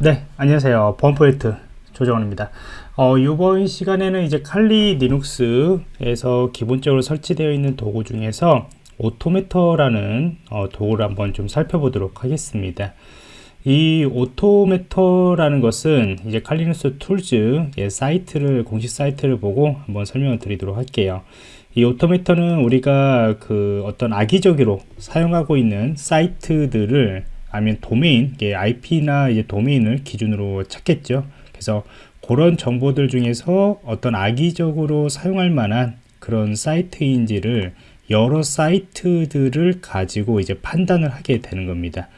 네, 안녕하세요. 보안프로젝트 조정원입니다. 어, 이번 시간에는 이제 칼리 리눅스에서 기본적으로 설치되어 있는 도구 중에서 Automater라는 어, 도구를 한번 좀 살펴보도록 하겠습니다. 이 Automater라는 것은 이제 Kali Linux Tools 예, 사이트를 공식 사이트를 보고 한번 설명을 드리도록 할게요. 이 Automater는 우리가 그 어떤 악의적으로 사용하고 있는 사이트들을 아니면 도메인, IP나 이제 도메인을 기준으로 찾겠죠. 그래서 그런 정보들 중에서 어떤 악의적으로 사용할 만한 그런 사이트인지를 여러 사이트들을 가지고 이제 판단을 하게 되는 겁니다.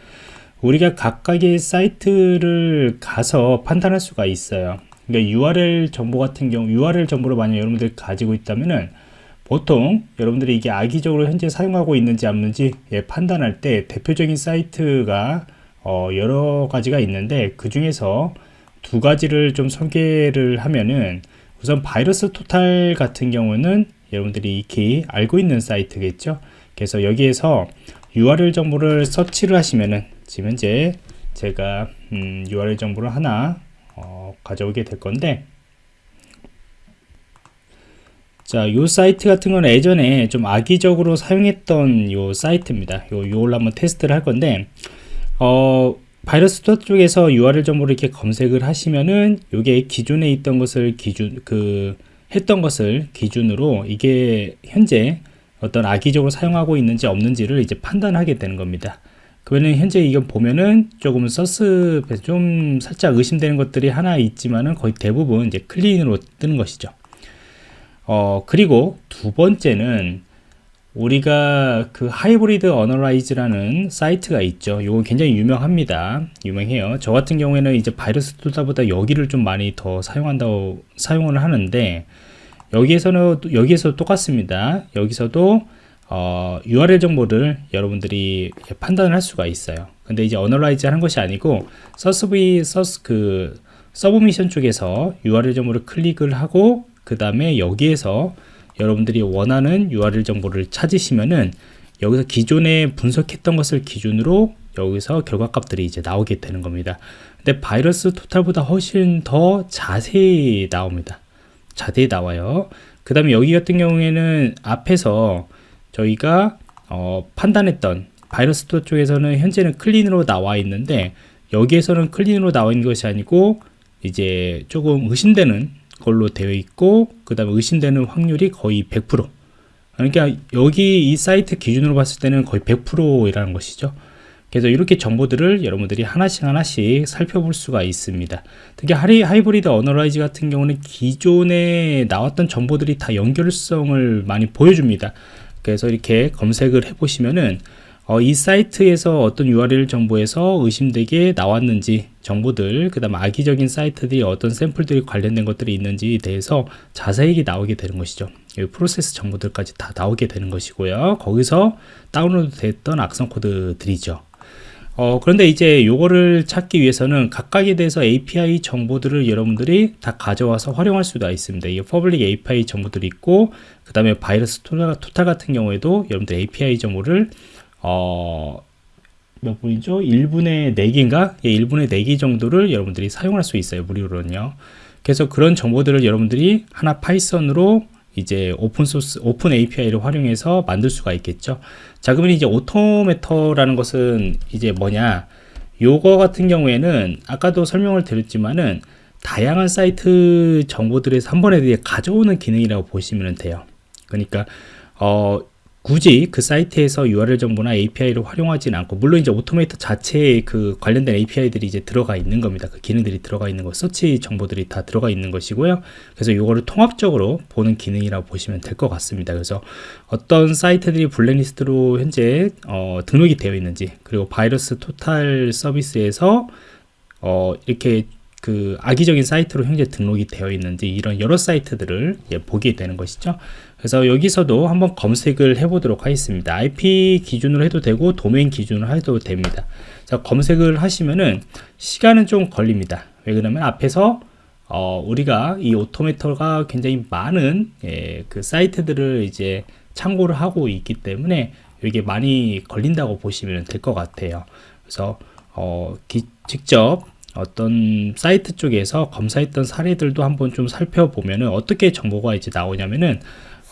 우리가 각각의 사이트를 가서 판단할 수가 있어요. 그러니까 URL 정보 같은 경우, URL 정보를 만약 여러분들이 가지고 있다면은 보통 여러분들이 이게 악의적으로 현재 사용하고 있는지 없는지 예, 판단할 때 대표적인 사이트가 어, 여러 가지가 있는데 그 중에서 두 가지를 좀 소개를 하면은 우선 바이러스 토탈 같은 경우는 여러분들이 익히 알고 있는 사이트겠죠? 그래서 여기에서 URL 정보를 서치를 하시면은 지금 현재 제가 음, URL 정보를 하나 어, 가져오게 될 건데 자, 요 사이트 같은 건 예전에 좀 악의적으로 사용했던 요 사이트입니다. 요, 요걸 한번 테스트를 할 건데, 어, VirusTotal 쪽에서 URL 정보를 이렇게 검색을 하시면은 요게 기존에 있던 것을 기준, 그, 했던 것을 기준으로 이게 현재 어떤 악의적으로 사용하고 있는지 없는지를 이제 판단하게 되는 겁니다. 그러면 현재 이건 보면은 조금 sus 좀 살짝 의심되는 것들이 하나 있지만은 거의 대부분 이제 clean으로 뜨는 것이죠. 어, 그리고 두 번째는 우리가 그 Hybrid Analysis라는 사이트가 있죠. 이거 굉장히 유명합니다. 유명해요. 저 같은 경우에는 이제 바이러스 툴다보다 여기를 좀 많이 더 사용한다고 사용을 하는데 여기에서는 여기에서 똑같습니다. 여기서도 어, URL 정보를 여러분들이 판단을 할 수가 있어요. 근데 이제 analyze 하는 것이 아니고 서스비 서스 그 submission 쪽에서 URL 정보를 클릭을 하고 그 다음에 여기에서 여러분들이 원하는 URL 정보를 찾으시면은 여기서 기존에 분석했던 것을 기준으로 여기서 결과값들이 이제 나오게 되는 겁니다. 근데 바이러스 토탈보다 훨씬 더 자세히 나옵니다. 자세히 나와요. 그 다음에 여기 같은 경우에는 앞에서 저희가 어, 판단했던 바이러스 토 쪽에서는 현재는 클린으로 나와 있는데 여기에서는 클린으로 나와 있는 것이 아니고 이제 조금 의심되는 걸로 되어 있고 그 다음에 의심되는 확률이 거의 100% 그러니까 여기 이 사이트 기준으로 봤을 때는 거의 100%이라는 것이죠. 그래서 이렇게 정보들을 여러분들이 하나씩 하나씩 살펴볼 수가 있습니다. 특히 하리, Hybrid Analysis 같은 경우는 기존에 나왔던 정보들이 다 연결성을 많이 보여줍니다. 그래서 이렇게 검색을 해 보시면은 어, 이 사이트에서 어떤 URL 정보에서 의심되게 나왔는지 정보들 그 다음 악의적인 사이트들이 어떤 샘플들이 관련된 것들이 있는지에 대해서 자세히 나오게 되는 것이죠. 프로세스 정보들까지 다 나오게 되는 것이고요. 거기서 다운로드 됐던 악성 코드들이죠. 어, 그런데 이제 요거를 찾기 위해서는 각각에 대해서 API 정보들을 여러분들이 다 가져와서 활용할 수가 있습니다. 이게 public API 정보들이 있고 그 다음에 VirusTotal, Total 같은 경우에도 여러분들 API 정보를 어, 몇 분이죠? 1분에 4개인가? 예, 1분에 4개 정도를 여러분들이 사용할 수 있어요. 무료로는요. 그래서 그런 정보들을 여러분들이 하나 Python으로 이제 오픈 소스, open API를 활용해서 만들 수가 있겠죠. 자, 그러면 이제 Automater라는 것은 이제 뭐냐? 요거 같은 경우에는 아까도 설명을 드렸지만은 다양한 사이트 정보들에서 한 번에 가져오는 기능이라고 보시면 돼요. 그러니까 어, 굳이 그 사이트에서 URL 정보나 API를 활용하지는 않고 물론 이제 Automater 자체에 그 관련된 API들이 이제 들어가 있는 겁니다. 그 기능들이 들어가 있는 거, 서치 정보들이 다 들어가 있는 것이고요. 그래서 이거를 통합적으로 보는 기능이라고 보시면 될 것 같습니다. 그래서 어떤 사이트들이 블랙리스트로 현재 어, 등록이 되어 있는지 그리고 바이러스 토탈 서비스에서 어, 이렇게 그 악의적인 사이트로 현재 등록이 되어 있는지 이런 여러 사이트들을 예, 보게 되는 것이죠. 그래서 여기서도 한번 검색을 해 보도록 하겠습니다. IP 기준으로 해도 되고 도메인 기준으로 해도 됩니다. 자 검색을 하시면은 시간은 좀 걸립니다. 왜 그러면 앞에서 어, 우리가 이 오토메터가 굉장히 많은 예, 그 사이트들을 이제 참고를 하고 있기 때문에 이게 많이 걸린다고 보시면 될 것 같아요. 그래서 어, 기, 직접 어떤 사이트 쪽에서 검사했던 사례들도 한번 좀 살펴보면은 어떻게 정보가 이제 나오냐면은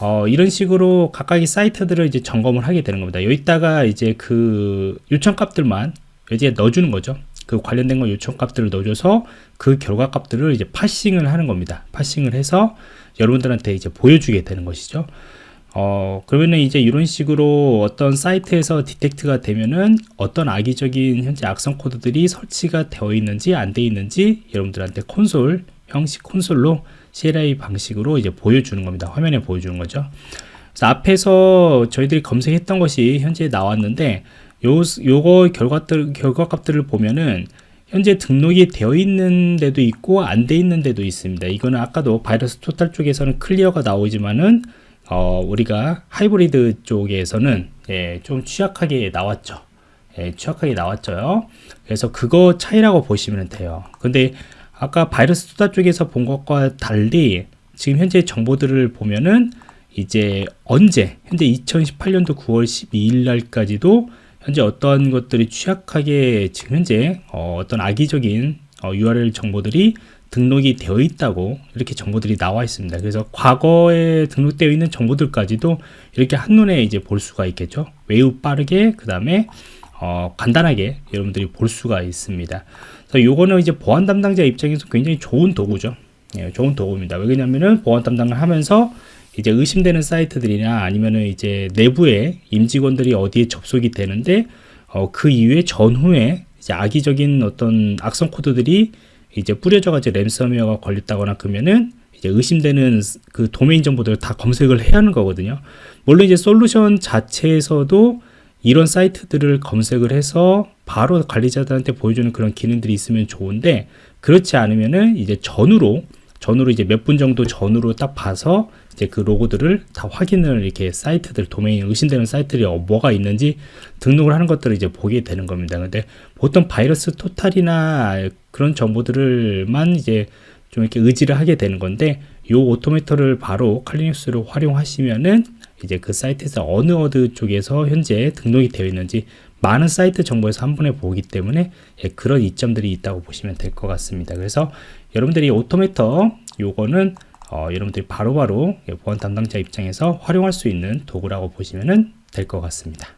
어, 이런 식으로 각각의 사이트들을 이제 점검을 하게 되는 겁니다. 여기다가 이제 그 요청 값들만 이제 넣어주는 거죠. 그 관련된 거 요청 값들을 넣어줘서 그 결과 값들을 이제 파싱을 하는 겁니다. 파싱을 해서 여러분들한테 이제 보여주게 되는 것이죠. 어, 그러면은 이제 이런 식으로 어떤 사이트에서 디텍트가 되면은 어떤 악의적인 현재 악성 코드들이 설치가 되어 있는지 안 되어 있는지 여러분들한테 콘솔 형식 콘솔로 CLI 방식으로 이제 보여주는 겁니다. 화면에 보여주는 거죠. 그래서 앞에서 저희들이 검색했던 것이 현재 나왔는데 요, 요거 결과들, 결과값들을 보면은 현재 등록이 되어 있는 데도 있고 안 돼 있는 데도 있습니다. 이거는 아까도 바이러스 토탈 쪽에서는 클리어가 나오지만은 어, 우리가 하이브리드 쪽에서는 예, 좀 취약하게 나왔죠. 예, 취약하게 나왔죠. 그래서 그거 차이라고 보시면 돼요. 근데 아까 VirusTotal 쪽에서 본 것과 달리 지금 현재 정보들을 보면은 이제 언제 현재 2018년도 9월 12일 날까지도 현재 어떤 것들이 취약하게 지금 현재 어, 떤 악의적인 어, URL 정보들이 등록이 되어 있다고 이렇게 정보들이 나와 있습니다. 그래서 과거에 등록되어 있는 정보들까지도 이렇게 한눈에 이제 볼 수가 있겠죠. 매우 빠르게 그 다음에 어, 간단하게 여러분들이 볼 수가 있습니다. 그래서 요거는 이제 보안 담당자 입장에서 굉장히 좋은 도구죠. 예, 좋은 도구입니다. 왜냐면은 보안 담당을 하면서 이제 의심되는 사이트들이나 아니면은 이제 내부에 임직원들이 어디에 접속이 되는데 어, 그 이후에 전후에 이제 악의적인 어떤 악성 코드들이 이제 뿌려져 가지고 램섬웨어가 걸렸다거나 그러면은 이제 의심되는 그 도메인 정보들을 다 검색을 해야 하는 거거든요. 물론 이제 솔루션 자체에서도 이런 사이트들을 검색을 해서 바로 관리자들한테 보여주는 그런 기능들이 있으면 좋은데 그렇지 않으면은 이제 전후로 전후로 이제 몇 분 정도 전후로 딱 봐서 이제 그 로고들을 다 확인을 이렇게 사이트들 도메인 의심되는 사이트들이 어, 뭐가 있는지 등록을 하는 것들을 이제 보게 되는 겁니다. 근데 보통 바이러스 토탈이나 그런 정보들을만 이제 좀 이렇게 의지를 하게 되는 건데 요 오토메터를 바로 칼리눅스를 활용하시면은 이제 그 사이트에서 어느 어느 쪽에서 현재 등록이 되어 있는지 많은 사이트 정보에서 한 번에 보기 때문에 예, 그런 이점들이 있다고 보시면 될 것 같습니다. 그래서 여러분들이 Automater 요거는 어, 여러분들이 바로바로 바로 보안 담당자 입장에서 활용할 수 있는 도구라고 보시면 될 것 같습니다.